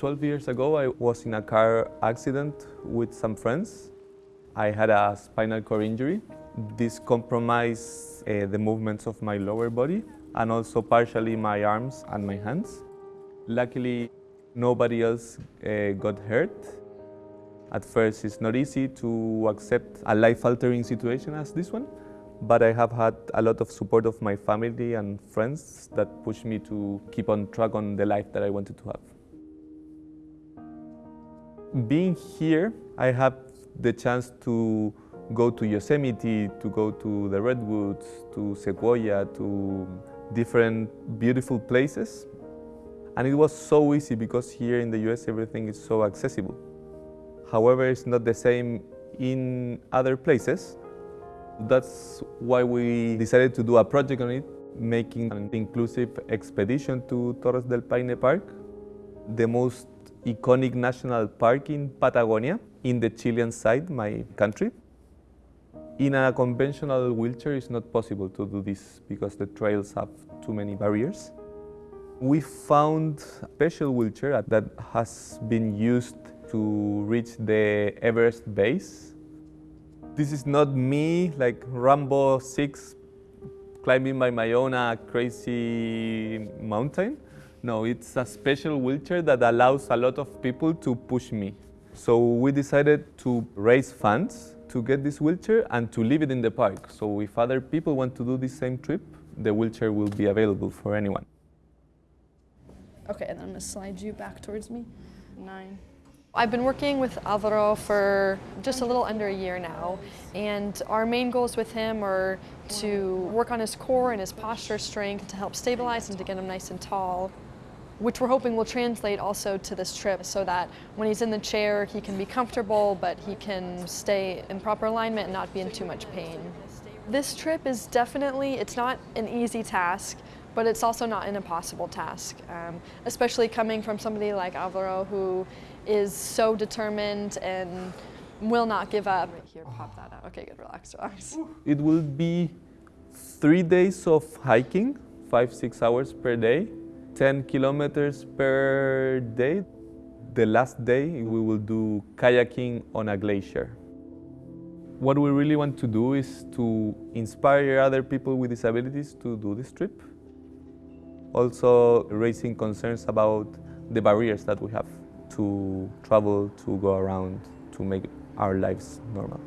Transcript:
12 years ago, I was in a car accident with some friends. I had a spinal cord injury. This compromised uh, the movements of my lower body and also partially my arms and my hands. Luckily, nobody else uh, got hurt. At first, it's not easy to accept a life-altering situation as this one, but I have had a lot of support of my family and friends that pushed me to keep on track on the life that I wanted to have. Being here, I have the chance to go to Yosemite, to go to the Redwoods, to Sequoia, to different beautiful places. And it was so easy because here in the US everything is so accessible. However, it's not the same in other places. That's why we decided to do a project on it, making an inclusive expedition to Torres del Paine Park, the most iconic national park in Patagonia, in the Chilean side, my country. In a conventional wheelchair, it's not possible to do this because the trails have too many barriers. We found a special wheelchair that has been used to reach the Everest base. This is not me, like Rambo 6, climbing by my own a crazy mountain. No, it's a special wheelchair that allows a lot of people to push me. So we decided to raise funds to get this wheelchair and to leave it in the park. So if other people want to do the same trip, the wheelchair will be available for anyone. Okay, and then I'm gonna slide you back towards me. Nine. I've been working with Alvaro for just a little under a year now, and our main goals with him are to work on his core and his posture strength to help stabilize and to get him nice and tall, which we're hoping will translate also to this trip so that when he's in the chair he can be comfortable but he can stay in proper alignment and not be in too much pain. This trip is definitely, it's not an easy task, but it's also not an impossible task, um, especially coming from somebody like Alvaro who is so determined and will not give up. Here, pop that out. Okay, good, relax, relax. It will be three days of hiking, five, six hours per day, 10 kilometers per day. The last day, we will do kayaking on a glacier. What we really want to do is to inspire other people with disabilities to do this trip. Also raising concerns about the barriers that we have to travel, to go around, to make our lives normal.